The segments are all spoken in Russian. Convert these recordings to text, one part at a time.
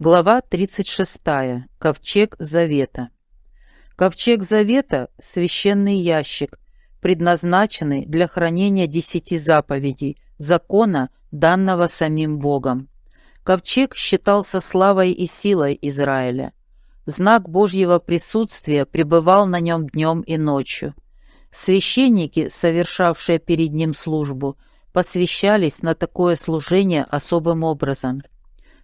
Глава 36. Ковчег Завета. Ковчег Завета – священный ящик, предназначенный для хранения десяти заповедей, закона, данного самим Богом. Ковчег считался славой и силой Израиля. Знак Божьего присутствия пребывал на нем днем и ночью. Священники, совершавшие перед ним службу, посвящались на такое служение особым образом –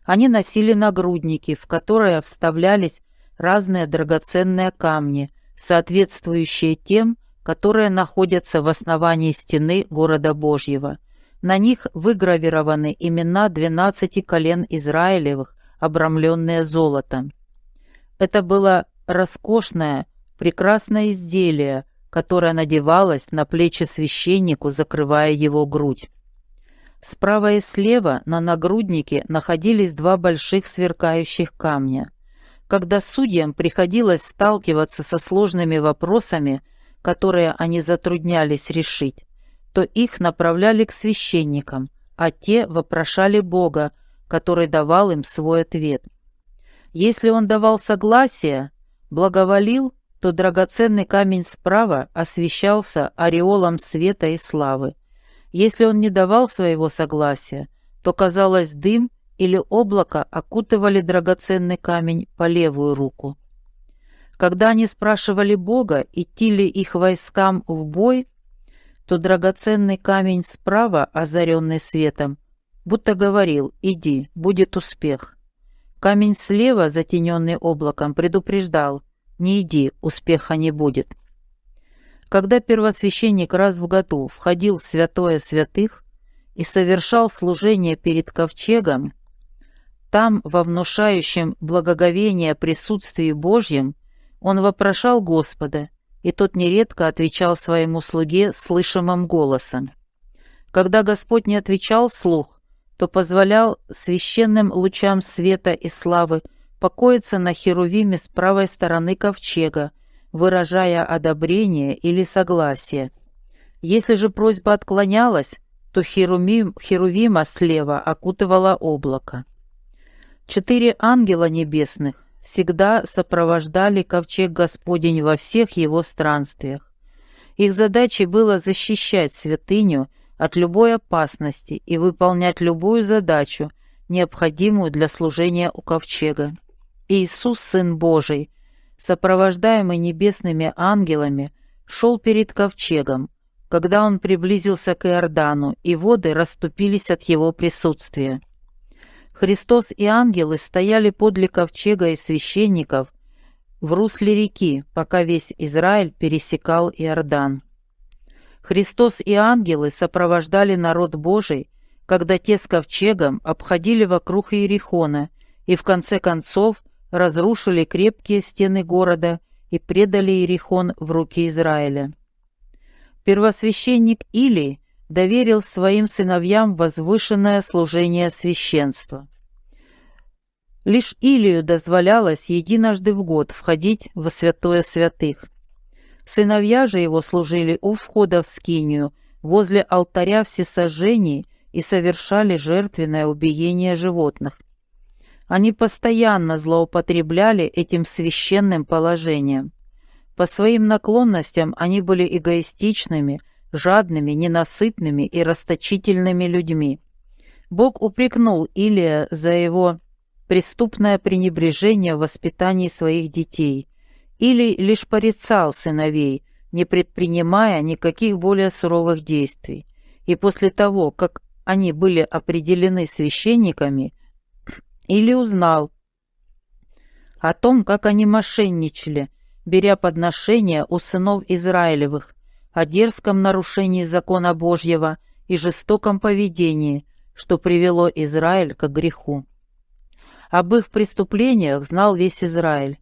они носили нагрудники, в которые вставлялись разные драгоценные камни, соответствующие тем, которые находятся в основании стены города Божьего. На них выгравированы имена двенадцати колен Израилевых, обрамленные золотом. Это было роскошное, прекрасное изделие, которое надевалось на плечи священнику, закрывая его грудь. Справа и слева на нагруднике находились два больших сверкающих камня. Когда судьям приходилось сталкиваться со сложными вопросами, которые они затруднялись решить, то их направляли к священникам, а те вопрошали Бога, который давал им свой ответ. Если он давал согласие, благоволил, то драгоценный камень справа освещался ореолом света и славы, если он не давал своего согласия, то, казалось, дым или облако окутывали драгоценный камень по левую руку. Когда они спрашивали Бога, идти ли их войскам в бой, то драгоценный камень справа, озаренный светом, будто говорил «иди, будет успех». Камень слева, затененный облаком, предупреждал «не иди, успеха не будет». Когда первосвященник раз в году входил в святое святых и совершал служение перед ковчегом, там, во внушающем благоговение присутствии Божьем, он вопрошал Господа, и тот нередко отвечал своему слуге слышимым голосом. Когда Господь не отвечал слух, то позволял священным лучам света и славы покоиться на херувиме с правой стороны ковчега, выражая одобрение или согласие. Если же просьба отклонялась, то херувим, херувима слева окутывала облако. Четыре ангела небесных всегда сопровождали ковчег Господень во всех его странствиях. Их задачей было защищать святыню от любой опасности и выполнять любую задачу, необходимую для служения у ковчега. Иисус, Сын Божий, сопровождаемый небесными ангелами, шел перед ковчегом, когда он приблизился к Иордану, и воды расступились от его присутствия. Христос и ангелы стояли подле ковчега и священников в русле реки, пока весь Израиль пересекал Иордан. Христос и ангелы сопровождали народ Божий, когда те с ковчегом обходили вокруг Иерихона и в конце концов разрушили крепкие стены города и предали Иерихон в руки Израиля. Первосвященник Илий доверил своим сыновьям возвышенное служение священства. Лишь Илию дозволялось единожды в год входить во святое святых. Сыновья же его служили у входа в скинию, возле алтаря всесожжений и совершали жертвенное убиение животных – они постоянно злоупотребляли этим священным положением. По своим наклонностям они были эгоистичными, жадными, ненасытными и расточительными людьми. Бог упрекнул Илия за его преступное пренебрежение в воспитании своих детей. Или лишь порицал сыновей, не предпринимая никаких более суровых действий. И после того, как они были определены священниками, или узнал о том, как они мошенничали, беря подношения у сынов Израилевых, о дерзком нарушении закона Божьего и жестоком поведении, что привело Израиль к греху. Об их преступлениях знал весь Израиль.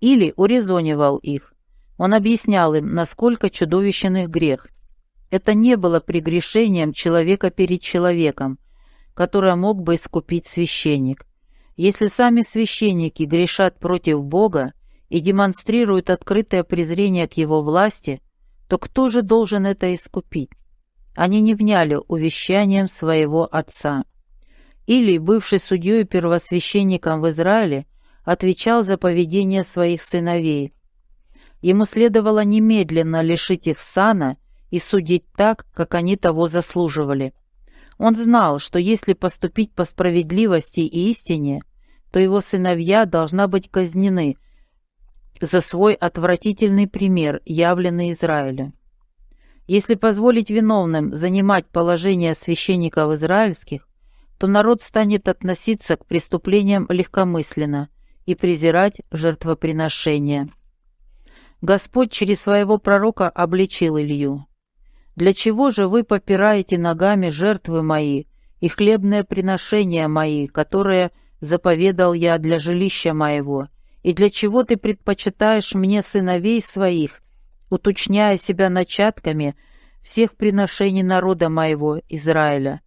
Или урезонивал их. Он объяснял им, насколько чудовищен их грех. Это не было прегрешением человека перед человеком, которое мог бы искупить священник. Если сами священники грешат против Бога и демонстрируют открытое презрение к Его власти, то кто же должен это искупить? Они не вняли увещанием своего отца. Или, бывший судьей первосвященником в Израиле, отвечал за поведение своих сыновей. Ему следовало немедленно лишить их сана и судить так, как они того заслуживали. Он знал, что если поступить по справедливости и истине, то его сыновья должна быть казнены за свой отвратительный пример, явленный Израилю. Если позволить виновным занимать положение священников израильских, то народ станет относиться к преступлениям легкомысленно и презирать жертвоприношения. Господь через своего пророка обличил Илью. «Для чего же вы попираете ногами жертвы мои и хлебные приношения мои, которые заповедал я для жилища моего, и для чего ты предпочитаешь мне сыновей своих, уточняя себя начатками всех приношений народа моего, Израиля?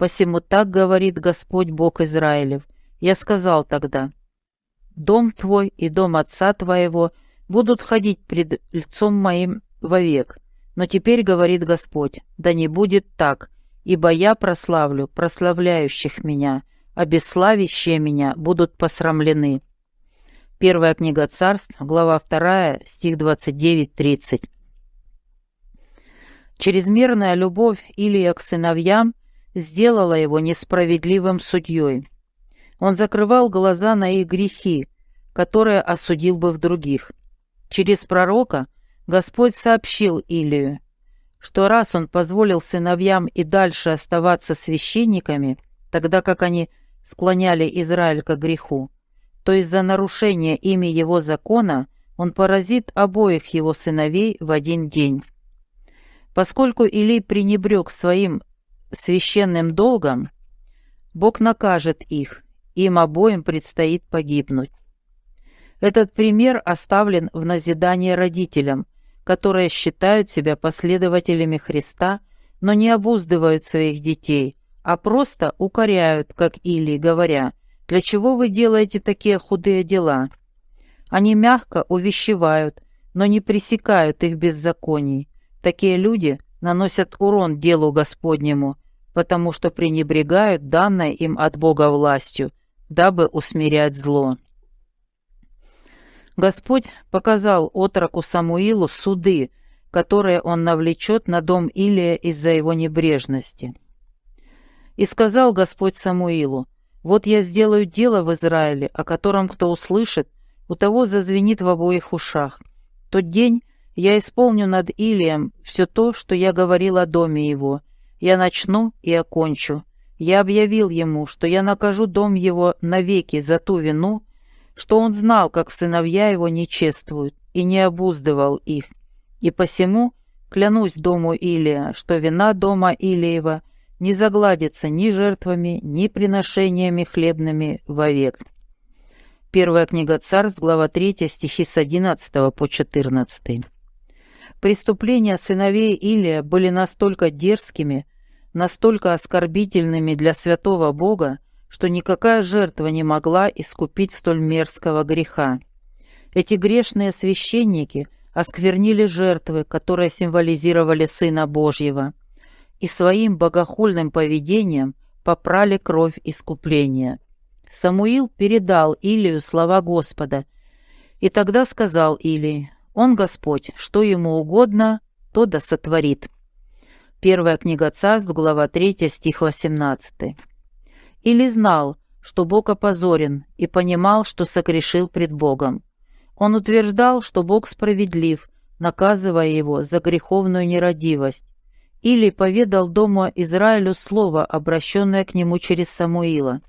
Посему так говорит Господь Бог Израилев. Я сказал тогда, «Дом твой и дом отца твоего будут ходить пред лицом моим вовек». Но теперь говорит Господь, да не будет так, ибо я прославлю прославляющих меня, а бесславящие меня будут посрамлены. Первая книга царств, глава 2, стих 29-30. Чрезмерная любовь Илия к сыновьям сделала его несправедливым судьей. Он закрывал глаза на их грехи, которые осудил бы в других. Через пророка Господь сообщил Илию, что раз он позволил сыновьям и дальше оставаться священниками, тогда как они склоняли Израиль к греху, то из-за нарушения ими его закона он поразит обоих его сыновей в один день. Поскольку Илий пренебрег своим священным долгом, Бог накажет их, им обоим предстоит погибнуть. Этот пример оставлен в назидание родителям, которые считают себя последователями Христа, но не обуздывают своих детей, а просто укоряют, как Или, говоря, «Для чего вы делаете такие худые дела?» Они мягко увещевают, но не пресекают их беззаконий. Такие люди наносят урон делу Господнему, потому что пренебрегают данной им от Бога властью, дабы усмирять зло. Господь показал отроку Самуилу суды, которые он навлечет на дом Илия из-за его небрежности. И сказал Господь Самуилу, «Вот я сделаю дело в Израиле, о котором кто услышит, у того зазвенит в обоих ушах. Тот день я исполню над Илием все то, что я говорил о доме его. Я начну и окончу. Я объявил ему, что я накажу дом его навеки за ту вину, что он знал, как сыновья его не чествуют, и не обуздывал их. И посему клянусь дому Илия, что вина дома Илиева не загладится ни жертвами, ни приношениями хлебными вовек. Первая книга Царств, глава 3, стихи с 11 по 14. Преступления сыновей Илия были настолько дерзкими, настолько оскорбительными для святого Бога, что никакая жертва не могла искупить столь мерзкого греха. Эти грешные священники осквернили жертвы, которые символизировали Сына Божьего – и своим богохульным поведением попрали кровь искупления. Самуил передал Илию слова Господа, и тогда сказал Илий, «Он Господь, что ему угодно, то да сотворит». Первая книга Царств, глава 3, стих 18. Или знал, что Бог опозорен, и понимал, что согрешил пред Богом. Он утверждал, что Бог справедлив, наказывая его за греховную нерадивость, или поведал дому Израилю слово, обращенное к нему через Самуила.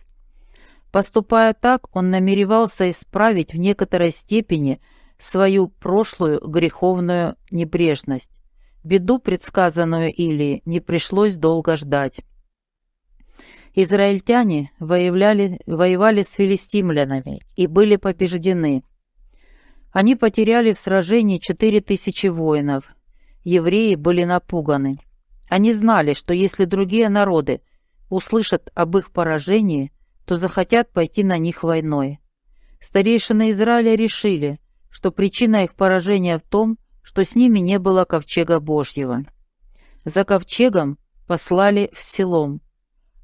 Поступая так, он намеревался исправить в некоторой степени свою прошлую греховную небрежность. Беду, предсказанную Илии, не пришлось долго ждать. Израильтяне воевали, воевали с филистимлянами и были побеждены. Они потеряли в сражении четыре тысячи воинов. Евреи были напуганы. Они знали, что если другие народы услышат об их поражении, то захотят пойти на них войной. Старейшины Израиля решили, что причина их поражения в том, что с ними не было ковчега Божьего. За ковчегом послали в селом,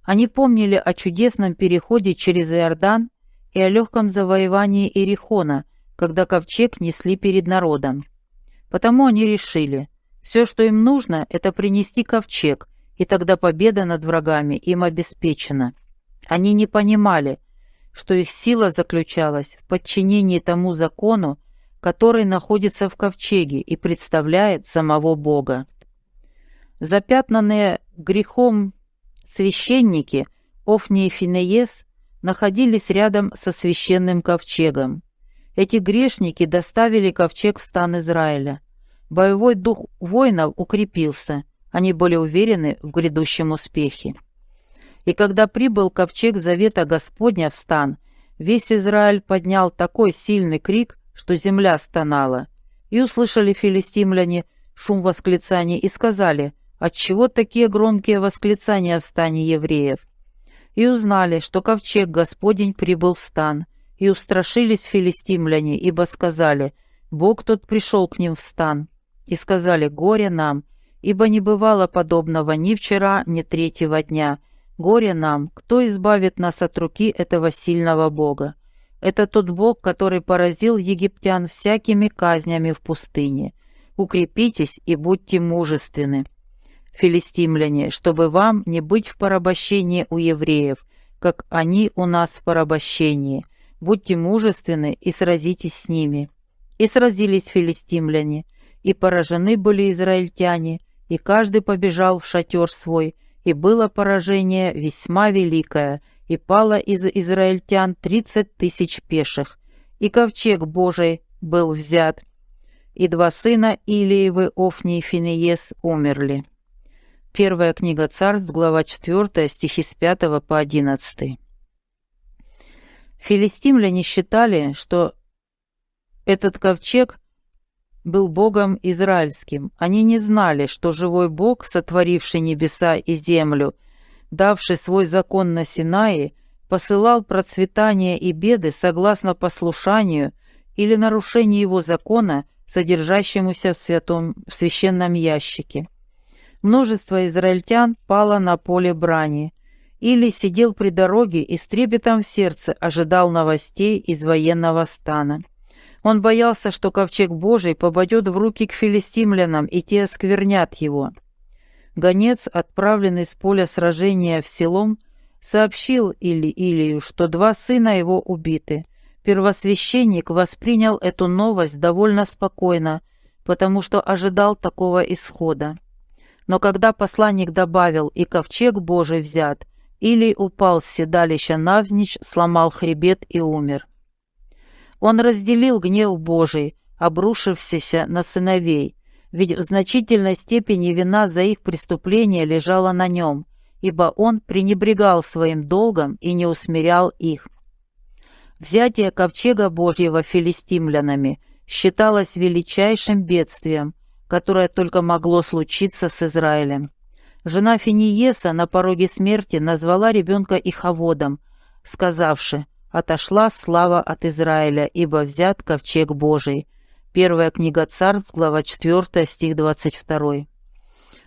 Они помнили о чудесном переходе через Иордан и о легком завоевании Ирихона, когда ковчег несли перед народом. Потому они решили, все, что им нужно, это принести ковчег, и тогда победа над врагами им обеспечена. Они не понимали, что их сила заключалась в подчинении тому закону, который находится в ковчеге и представляет самого Бога. Запятнанные грехом священники Офни и Финеес находились рядом со священным ковчегом. Эти грешники доставили ковчег в стан Израиля. Боевой дух воинов укрепился, они были уверены в грядущем успехе. И когда прибыл ковчег завета Господня в стан, весь Израиль поднял такой сильный крик, что земля стонала. И услышали филистимляне шум восклицаний и сказали – Отчего такие громкие восклицания в стане евреев? И узнали, что ковчег Господень прибыл в стан, и устрашились филистимляне, ибо сказали, Бог тот пришел к ним в стан. И сказали, горе нам, ибо не бывало подобного ни вчера, ни третьего дня. Горе нам, кто избавит нас от руки этого сильного Бога? Это тот Бог, который поразил египтян всякими казнями в пустыне. Укрепитесь и будьте мужественны филистимляне, чтобы вам не быть в порабощении у евреев, как они у нас в порабощении. Будьте мужественны и сразитесь с ними». И сразились филистимляне, и поражены были израильтяне, и каждый побежал в шатер свой, и было поражение весьма великое, и пало из израильтян тридцать тысяч пеших, и ковчег Божий был взят, и два сына Илиевы, Офни и Финеес, умерли. Первая книга царств, глава 4, стихи с 5 по 11. Филистимляне считали, что этот ковчег был Богом израильским. Они не знали, что живой Бог, сотворивший небеса и землю, давший свой закон на Синае, посылал процветание и беды согласно послушанию или нарушению его закона, содержащемуся в, святом, в священном ящике. Множество израильтян пало на поле брани. Или сидел при дороге и с трепетом в сердце ожидал новостей из военного стана. Он боялся, что ковчег Божий попадет в руки к филистимлянам, и те осквернят его. Гонец, отправленный с поля сражения в селом, сообщил Или Илию, что два сына его убиты. Первосвященник воспринял эту новость довольно спокойно, потому что ожидал такого исхода. Но когда посланник добавил «и ковчег Божий взят», или упал с седалища навзничь, сломал хребет и умер. Он разделил гнев Божий, обрушившийся на сыновей, ведь в значительной степени вина за их преступление лежала на нем, ибо он пренебрегал своим долгом и не усмирял их. Взятие ковчега Божьего филистимлянами считалось величайшим бедствием, которое только могло случиться с Израилем. Жена Финиеса на пороге смерти назвала ребенка Иховодом, сказавши «Отошла слава от Израиля, ибо взят ковчег Божий». Первая книга Царств, глава 4, стих 22.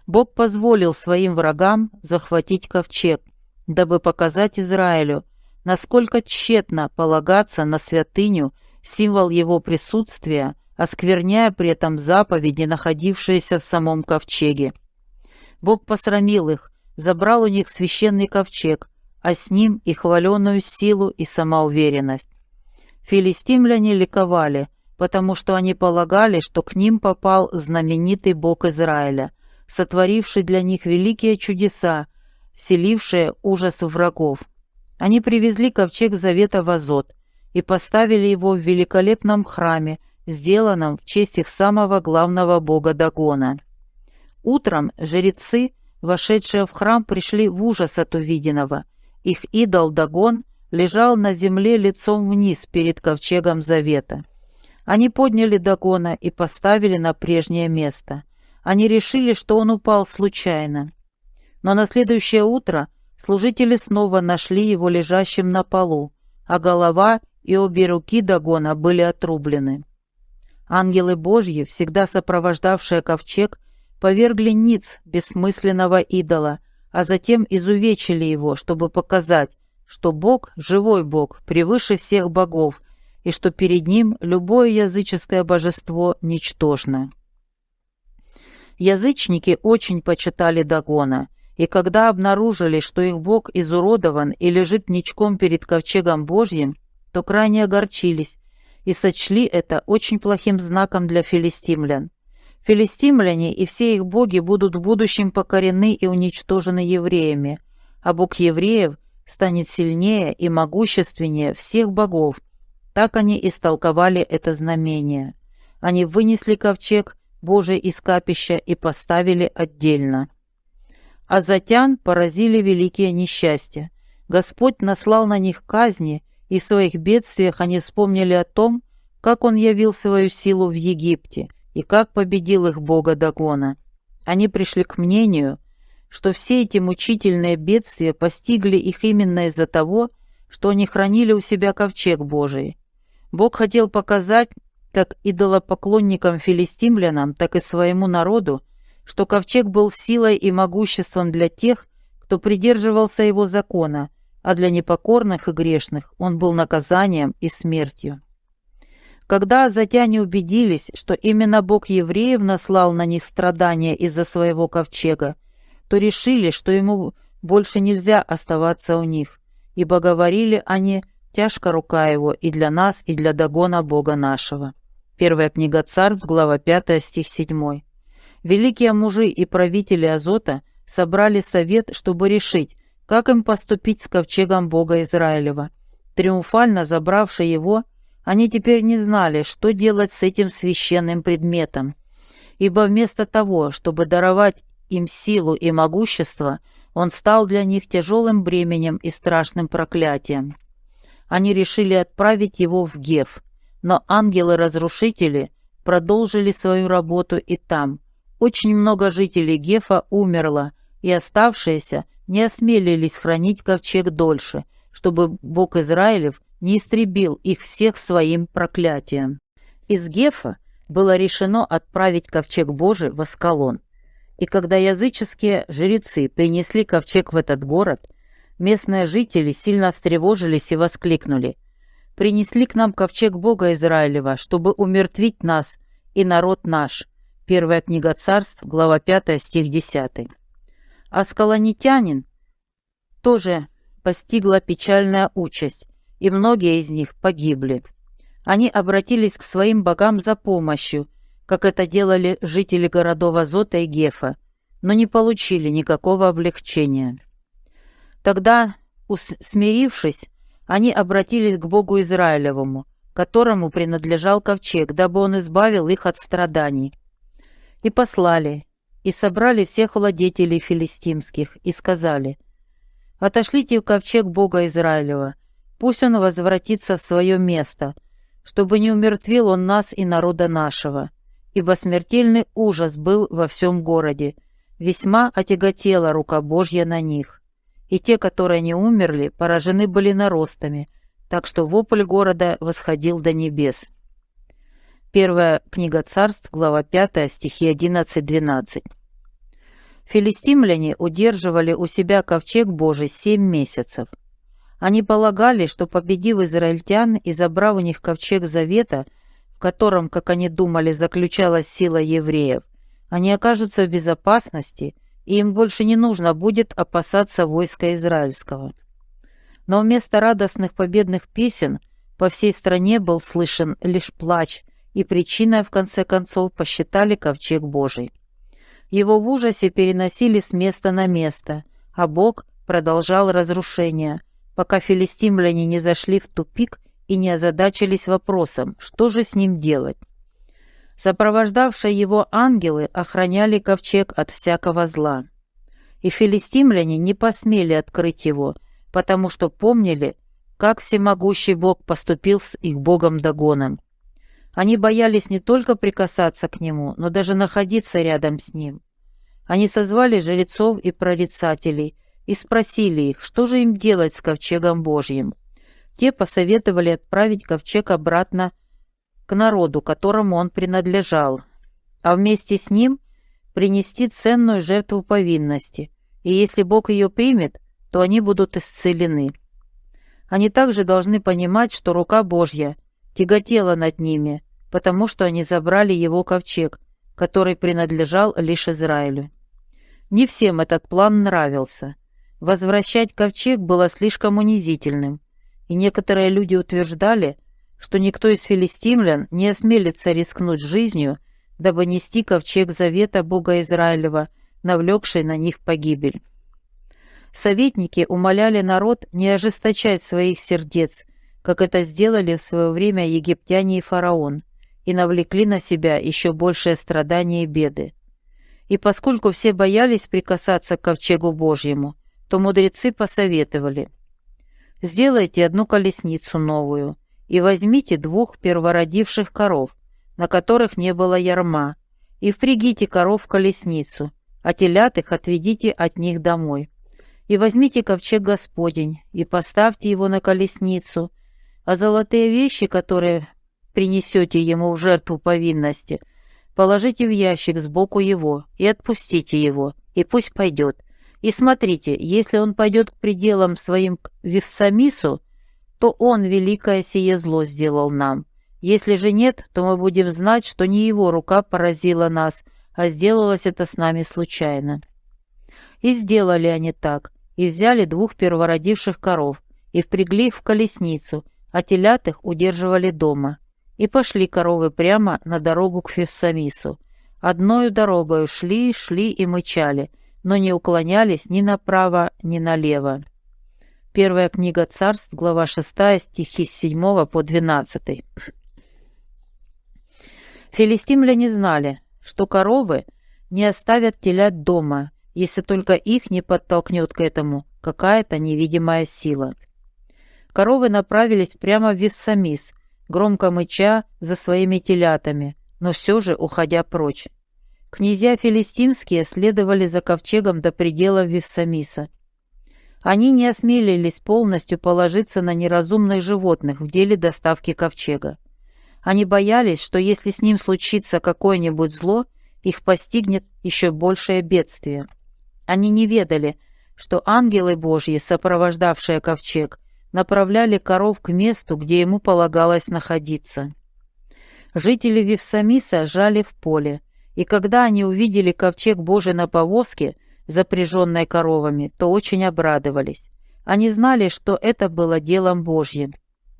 Бог позволил своим врагам захватить ковчег, дабы показать Израилю, насколько тщетно полагаться на святыню, символ его присутствия, оскверняя при этом заповеди, находившиеся в самом ковчеге. Бог посрамил их, забрал у них священный ковчег, а с ним и хваленную силу и самоуверенность. Филистимляне ликовали, потому что они полагали, что к ним попал знаменитый Бог Израиля, сотворивший для них великие чудеса, вселившие ужас врагов. Они привезли ковчег завета в Азот и поставили его в великолепном храме, сделанном в честь их самого главного бога Дагона. Утром жрецы, вошедшие в храм, пришли в ужас от увиденного. Их идол Дагон лежал на земле лицом вниз перед ковчегом завета. Они подняли Дагона и поставили на прежнее место. Они решили, что он упал случайно. Но на следующее утро служители снова нашли его лежащим на полу, а голова и обе руки Дагона были отрублены. Ангелы Божьи, всегда сопровождавшие ковчег, повергли ниц бессмысленного идола, а затем изувечили его, чтобы показать, что Бог – живой Бог, превыше всех богов, и что перед ним любое языческое божество ничтожно. Язычники очень почитали Дагона, и когда обнаружили, что их бог изуродован и лежит ничком перед ковчегом Божьим, то крайне огорчились и сочли это очень плохим знаком для филистимлян. Филистимляне и все их боги будут в будущем покорены и уничтожены евреями, а бог евреев станет сильнее и могущественнее всех богов. Так они истолковали это знамение. Они вынесли ковчег Божий из капища и поставили отдельно. А затян поразили великие несчастья. Господь наслал на них казни, и в своих бедствиях они вспомнили о том, как Он явил свою силу в Египте и как победил их Бога Дагона. Они пришли к мнению, что все эти мучительные бедствия постигли их именно из-за того, что они хранили у себя ковчег Божий. Бог хотел показать, как идолопоклонникам филистимлянам, так и своему народу, что ковчег был силой и могуществом для тех, кто придерживался его закона, а для непокорных и грешных он был наказанием и смертью. Когда азатяне убедились, что именно Бог евреев наслал на них страдания из-за своего ковчега, то решили, что ему больше нельзя оставаться у них, ибо говорили они «тяжко рука его и для нас, и для догона Бога нашего». Первая книга Царств, глава 5, стих 7. Великие мужи и правители Азота собрали совет, чтобы решить, как им поступить с ковчегом Бога Израилева. Триумфально забравши его, они теперь не знали, что делать с этим священным предметом, ибо вместо того, чтобы даровать им силу и могущество, он стал для них тяжелым бременем и страшным проклятием. Они решили отправить его в Гев, но ангелы-разрушители продолжили свою работу и там. Очень много жителей Гефа умерло, и оставшиеся не осмелились хранить ковчег дольше, чтобы Бог Израилев не истребил их всех своим проклятием. Из Гефа было решено отправить ковчег Божий в Аскалон. И когда языческие жрецы принесли ковчег в этот город, местные жители сильно встревожились и воскликнули «Принесли к нам ковчег Бога Израилева, чтобы умертвить нас и народ наш». Первая книга царств, глава 5, стих 10. А скалонитянин тоже постигла печальная участь, и многие из них погибли. Они обратились к своим богам за помощью – как это делали жители городов Азота и Гефа, но не получили никакого облегчения. Тогда, смирившись, они обратились к Богу Израилевому, которому принадлежал ковчег, дабы он избавил их от страданий. И послали, и собрали всех владетелей филистимских, и сказали, «Отошлите в ковчег Бога Израилева, пусть он возвратится в свое место, чтобы не умертвил он нас и народа нашего» ибо смертельный ужас был во всем городе. Весьма отяготела рука Божья на них. И те, которые не умерли, поражены были наростами, так что вопль города восходил до небес. Первая книга царств, глава 5, стихи 11-12. Филистимляне удерживали у себя ковчег Божий семь месяцев. Они полагали, что, победив израильтян и забрав у них ковчег завета, котором, как они думали, заключалась сила евреев, они окажутся в безопасности, и им больше не нужно будет опасаться войска израильского. Но вместо радостных победных песен по всей стране был слышен лишь плач, и причиной, в конце концов, посчитали ковчег Божий. Его в ужасе переносили с места на место, а Бог продолжал разрушение, пока филистимляне не зашли в тупик и не озадачились вопросом, что же с ним делать. Сопровождавшие его ангелы охраняли ковчег от всякого зла. И филистимляне не посмели открыть его, потому что помнили, как всемогущий Бог поступил с их Богом Дагоном. Они боялись не только прикасаться к нему, но даже находиться рядом с ним. Они созвали жрецов и прорицателей и спросили их, что же им делать с ковчегом Божьим. Те посоветовали отправить ковчег обратно к народу, которому он принадлежал, а вместе с ним принести ценную жертву повинности и если Бог ее примет, то они будут исцелены. Они также должны понимать, что рука Божья тяготела над ними, потому что они забрали его ковчег, который принадлежал лишь Израилю. Не всем этот план нравился. Возвращать ковчег было слишком унизительным, и некоторые люди утверждали, что никто из филистимлян не осмелится рискнуть жизнью, дабы нести ковчег завета Бога Израилева, навлекший на них погибель. Советники умоляли народ не ожесточать своих сердец, как это сделали в свое время египтяне и фараон, и навлекли на себя еще большее страдание и беды. И поскольку все боялись прикасаться к ковчегу Божьему, то мудрецы посоветовали «Сделайте одну колесницу новую и возьмите двух первородивших коров, на которых не было ярма, и впрягите коров в колесницу, а телят их отведите от них домой. И возьмите ковчег Господень, и поставьте его на колесницу, а золотые вещи, которые принесете ему в жертву повинности, положите в ящик сбоку его и отпустите его, и пусть пойдет. И смотрите, если он пойдет к пределам своим к Вифсамису, то он великое сие зло сделал нам. Если же нет, то мы будем знать, что не его рука поразила нас, а сделалось это с нами случайно. И сделали они так, и взяли двух первородивших коров, и впрягли в колесницу, а телят их удерживали дома. И пошли коровы прямо на дорогу к Февсамису. Одною дорогою шли, шли и мычали, но не уклонялись ни направо, ни налево. Первая книга царств, глава 6, стихи с 7 по 12. Филистимляне знали, что коровы не оставят телят дома, если только их не подтолкнет к этому какая-то невидимая сила. Коровы направились прямо в Вифсамис, громко мыча за своими телятами, но все же уходя прочь. Князья филистимские следовали за ковчегом до предела Вифсамиса. Они не осмелились полностью положиться на неразумных животных в деле доставки ковчега. Они боялись, что если с ним случится какое-нибудь зло, их постигнет еще большее бедствие. Они не ведали, что ангелы Божьи, сопровождавшие ковчег, направляли коров к месту, где ему полагалось находиться. Жители Вифсамиса жали в поле, и когда они увидели ковчег Божий на повозке, запряженной коровами, то очень обрадовались. Они знали, что это было делом Божьим.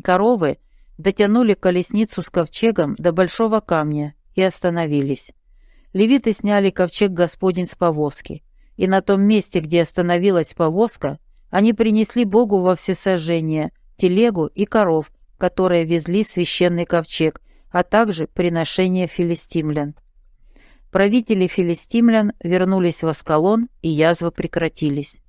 Коровы дотянули колесницу с ковчегом до большого камня и остановились. Левиты сняли ковчег Господень с повозки и на том месте, где остановилась повозка, они принесли Богу во всесожжение телегу и коров, которые везли священный ковчег, а также приношение филистимлян. Правители филистимлян вернулись в Аскалон, и язвы прекратились.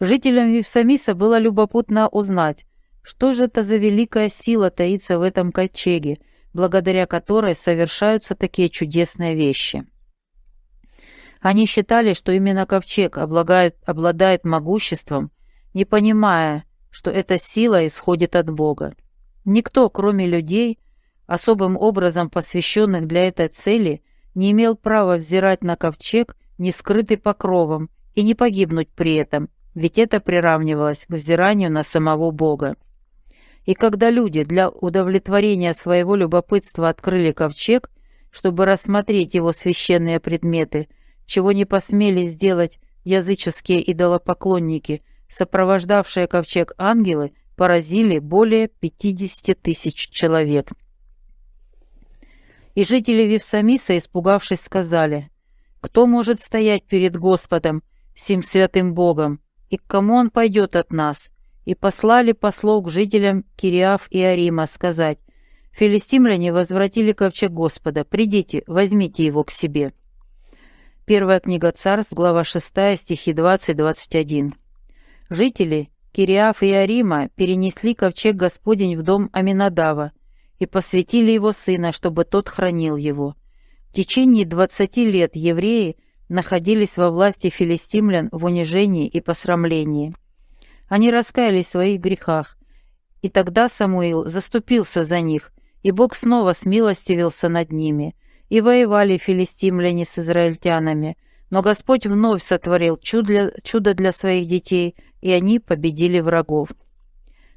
Жителям Вифсамиса было любопытно узнать, что же это за великая сила таится в этом ковчеге, благодаря которой совершаются такие чудесные вещи. Они считали, что именно ковчег облагает, обладает могуществом, не понимая, что эта сила исходит от Бога. Никто, кроме людей, особым образом посвященных для этой цели, не имел права взирать на ковчег, не скрытый покровом, и не погибнуть при этом, ведь это приравнивалось к взиранию на самого Бога. И когда люди для удовлетворения своего любопытства открыли ковчег, чтобы рассмотреть его священные предметы – чего не посмели сделать языческие идолопоклонники, сопровождавшие ковчег ангелы, поразили более 50 тысяч человек. И жители Вифсамиса, испугавшись, сказали, «Кто может стоять перед Господом, сим святым Богом, и к кому он пойдет от нас?» И послали послов к жителям Кириаф и Арима сказать, «Филистимляне возвратили ковчег Господа, придите, возьмите его к себе». Первая книга Царств, глава 6, стихи 20-21. Жители Кириаф и Арима перенесли ковчег Господень в дом Аминадава и посвятили его сына, чтобы тот хранил его. В течение двадцати лет евреи находились во власти филистимлян в унижении и посрамлении. Они раскаялись в своих грехах, и тогда Самуил заступился за них, и Бог снова смилостивился над ними – и воевали филистимляне с израильтянами, Но Господь вновь сотворил чудо, чудо для своих детей, и они победили врагов.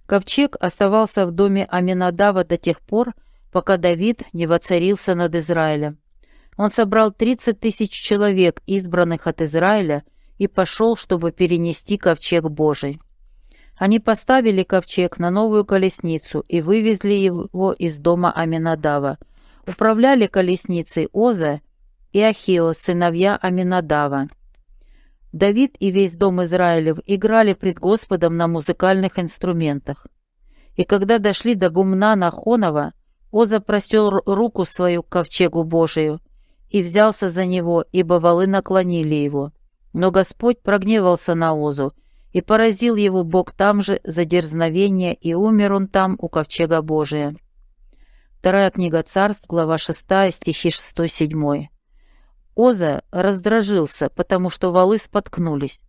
Ковчег оставался в доме Аминадава до тех пор, пока Давид не воцарился над Израилем. Он собрал 30 тысяч человек, избранных от Израиля, и пошел, чтобы перенести ковчег Божий. Они поставили ковчег на новую колесницу и вывезли его из дома Аминадава. Управляли колесницей Оза и Ахио, сыновья Аминадава. Давид и весь дом Израилев играли пред Господом на музыкальных инструментах. И когда дошли до гумна Нахонова, Оза простел руку свою к ковчегу Божию и взялся за него, ибо валы наклонили его. Но Господь прогневался на Озу, и поразил его Бог там же за дерзновение, и умер он там у ковчега Божия. Вторая книга царств, глава 6, стихи 6-7. Оза раздражился, потому что валы споткнулись.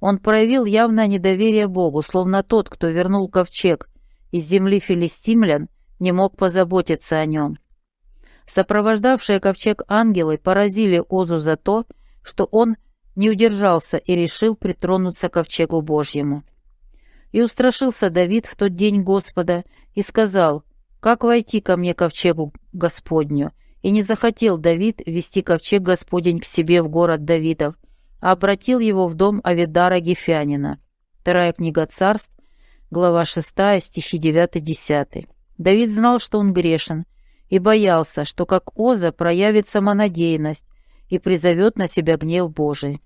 Он проявил явное недоверие Богу, словно тот, кто вернул ковчег из земли филистимлян, не мог позаботиться о нем. Сопровождавшие ковчег ангелы поразили Озу за то, что он не удержался и решил притронуться к ковчегу Божьему. И устрашился Давид в тот день Господа и сказал, «Как войти ко мне ковчегу Господню?» И не захотел Давид вести ковчег Господень к себе в город Давидов, а обратил его в дом Авидара Гефянина. Вторая книга царств, глава 6, стихи 9-10. Давид знал, что он грешен, и боялся, что как Оза проявит самонадеянность и призовет на себя гнев Божий.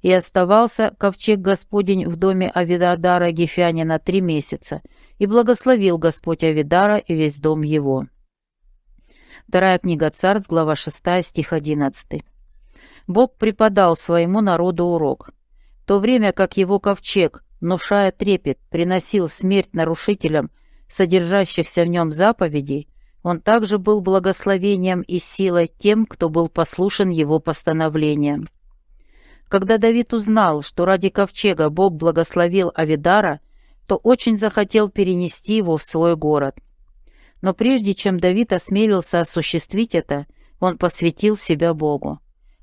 И оставался ковчег Господень в доме Авидара Гефянина три месяца, и благословил Господь Авидара и весь дом его. Вторая книга Царств, глава 6, стих 11. Бог преподал своему народу урок. В то время как его ковчег, внушая трепет, приносил смерть нарушителям, содержащихся в нем заповедей, он также был благословением и силой тем, кто был послушен его постановлениям. Когда Давид узнал, что ради ковчега Бог благословил Авидара, то очень захотел перенести его в свой город. Но прежде чем Давид осмелился осуществить это, он посвятил себя Богу.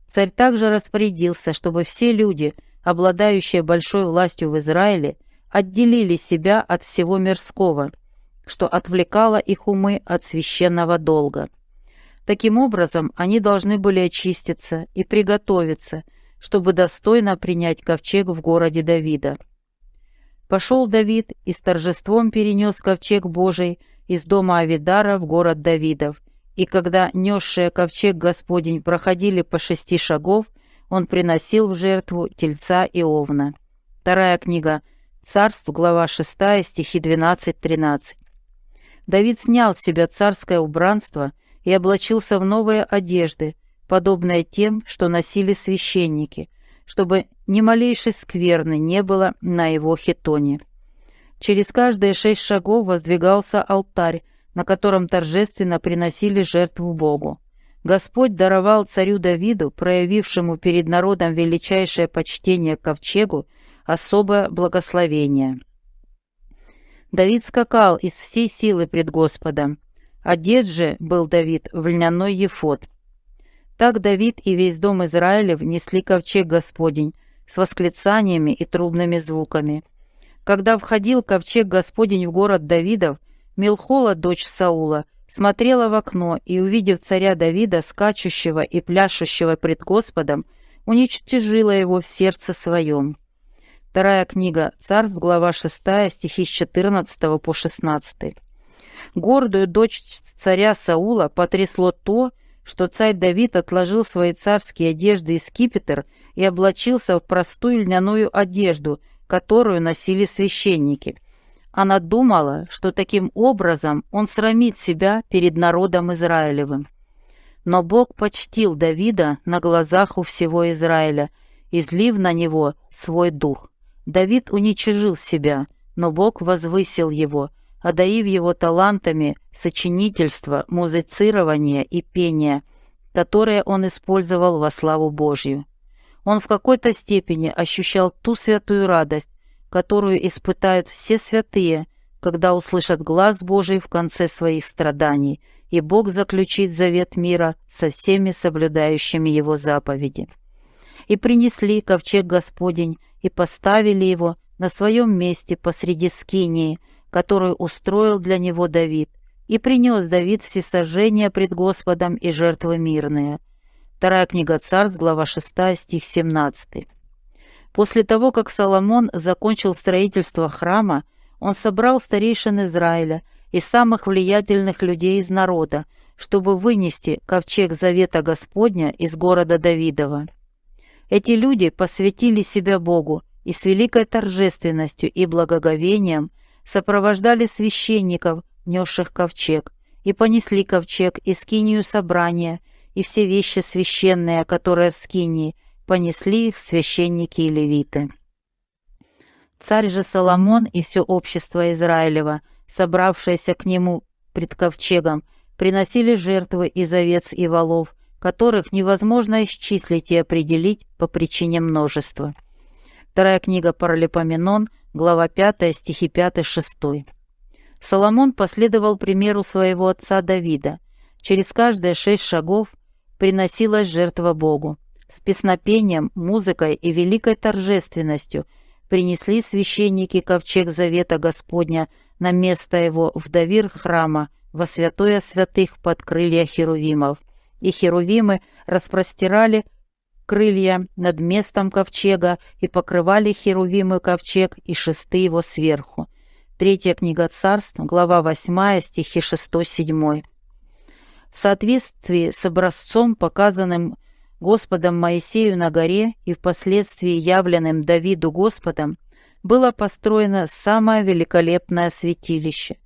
Царь также распорядился, чтобы все люди, обладающие большой властью в Израиле, отделили себя от всего мирского, что отвлекало их умы от священного долга. Таким образом, они должны были очиститься и приготовиться, чтобы достойно принять ковчег в городе Давида. Пошел Давид и с торжеством перенес ковчег Божий из дома Авидара в город Давидов, и когда несшие ковчег Господень проходили по шести шагов, он приносил в жертву тельца и овна. Вторая книга Царств, глава 6, стихи 12-13. Давид снял с себя царское убранство и облачился в новые одежды, подобные тем, что носили священники, чтобы ни малейшей скверны не было на его хитоне. Через каждые шесть шагов воздвигался алтарь, на котором торжественно приносили жертву Богу. Господь даровал царю Давиду, проявившему перед народом величайшее почтение к ковчегу, особое благословение. Давид скакал из всей силы пред Господом. Одет же был Давид в льняной ефод. Так Давид и весь дом Израиля внесли ковчег Господень с восклицаниями и трубными звуками. Когда входил ковчег Господень в город Давидов, Милхола, дочь Саула, смотрела в окно и, увидев царя Давида, скачущего и пляшущего пред Господом, уничтожила его в сердце своем. Вторая книга Царств, глава 6, стихи с 14 по 16. Гордую дочь царя Саула потрясло то, что царь Давид отложил свои царские одежды и скипетр и облачился в простую льняную одежду – которую носили священники. Она думала, что таким образом он срамит себя перед народом Израилевым. Но Бог почтил Давида на глазах у всего Израиля, излив на него свой дух. Давид уничижил себя, но Бог возвысил его, одарив его талантами сочинительства, музицирования и пения, которые он использовал во славу Божью. Он в какой-то степени ощущал ту святую радость, которую испытают все святые, когда услышат глаз Божий в конце своих страданий, и Бог заключит завет мира со всеми соблюдающими его заповеди. и принесли ковчег Господень и поставили его на своем месте посреди скинии, которую устроил для него Давид, и принес Давид всесожжения пред Господом и жертвы мирные. Вторая книга Царств, глава 6, стих 17. После того, как Соломон закончил строительство храма, он собрал старейшин Израиля и самых влиятельных людей из народа, чтобы вынести ковчег Завета Господня из города Давидова. Эти люди посвятили себя Богу и с великой торжественностью и благоговением сопровождали священников, несших ковчег, и понесли ковчег и скинию собрания, и все вещи священные, которые в скинии, понесли их священники и левиты. Царь же Соломон и все общество Израилева, собравшееся к нему пред ковчегом, приносили жертвы из овец и волов, которых невозможно исчислить и определить по причине множества. Вторая книга Паралипоменон, глава 5, стихи 5-6. Соломон последовал примеру своего отца Давида. Через каждые шесть шагов приносилась жертва Богу. С песнопением, музыкой и великой торжественностью принесли священники ковчег Завета Господня на место его в довир храма, во святое святых под крылья херувимов. И херувимы распростирали крылья над местом ковчега и покрывали херувимы ковчег и шесты его сверху. Третья книга царств, глава 8, стихи 6-7. В соответствии с образцом, показанным Господом Моисею на горе и впоследствии явленным Давиду Господом, было построено самое великолепное святилище.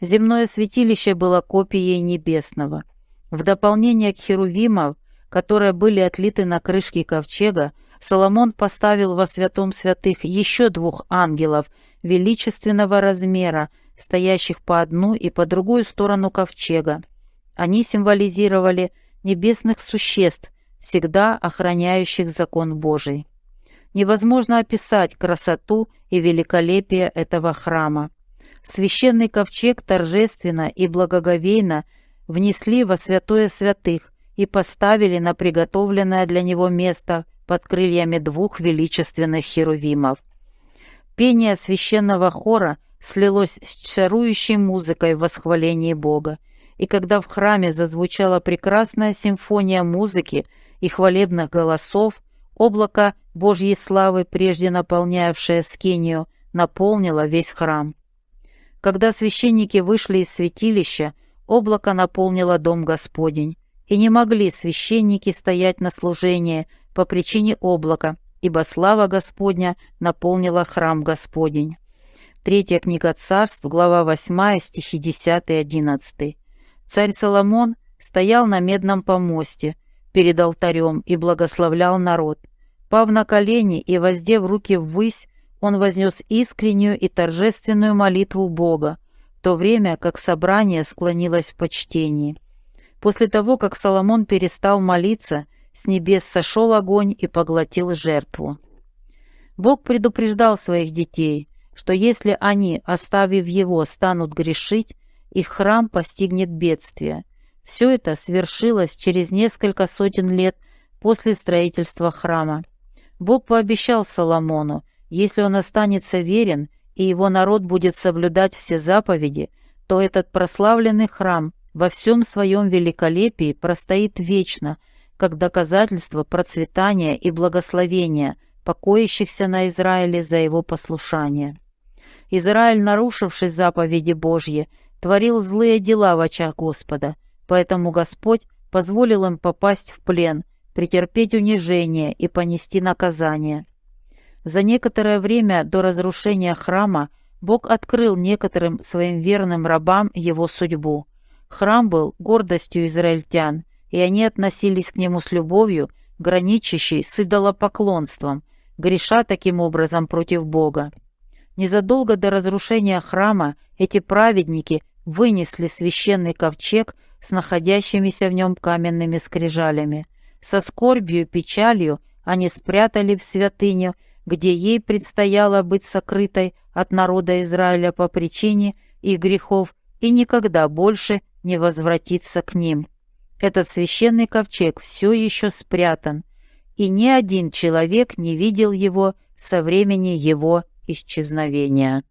Земное святилище было копией небесного. В дополнение к херувимов, которые были отлиты на крышке ковчега, Соломон поставил во святом святых еще двух ангелов величественного размера, стоящих по одну и по другую сторону ковчега. Они символизировали небесных существ, всегда охраняющих закон Божий. Невозможно описать красоту и великолепие этого храма. Священный ковчег торжественно и благоговейно внесли во святое святых и поставили на приготовленное для него место под крыльями двух величественных херувимов. Пение священного хора слилось с чарующей музыкой в восхвалении Бога, и когда в храме зазвучала прекрасная симфония музыки и хвалебных голосов, облако Божьей славы, прежде наполнявшее скинию, наполнило весь храм. Когда священники вышли из святилища, облако наполнило дом Господень, и не могли священники стоять на служении по причине облака, ибо слава Господня наполнила храм Господень. Третья книга царств, глава 8, стихи 10 и 11. Царь Соломон стоял на медном помосте перед алтарем и благословлял народ. Пав на колени и воздев руки ввысь, он вознес искреннюю и торжественную молитву Бога, в то время как собрание склонилось в почтении. После того, как Соломон перестал молиться, с небес сошел огонь и поглотил жертву. Бог предупреждал своих детей, что если они, оставив его, станут грешить, их храм постигнет бедствие. Все это свершилось через несколько сотен лет после строительства храма. Бог пообещал Соломону, если он останется верен и его народ будет соблюдать все заповеди, то этот прославленный храм во всем своем великолепии простоит вечно, как доказательство процветания и благословения, покоящихся на Израиле за его послушание. Израиль, нарушивший заповеди Божьи, творил злые дела в очах Господа, поэтому Господь позволил им попасть в плен, претерпеть унижение и понести наказание. За некоторое время до разрушения храма Бог открыл некоторым своим верным рабам его судьбу. Храм был гордостью израильтян, и они относились к нему с любовью, граничащей с идолопоклонством, греша таким образом против Бога. Незадолго до разрушения храма эти праведники вынесли священный ковчег с находящимися в нем каменными скрижалями. Со скорбью и печалью они спрятали в святыню, где ей предстояло быть сокрытой от народа Израиля по причине их грехов и никогда больше не возвратиться к ним. Этот священный ковчег все еще спрятан, и ни один человек не видел его со времени его исчезновения.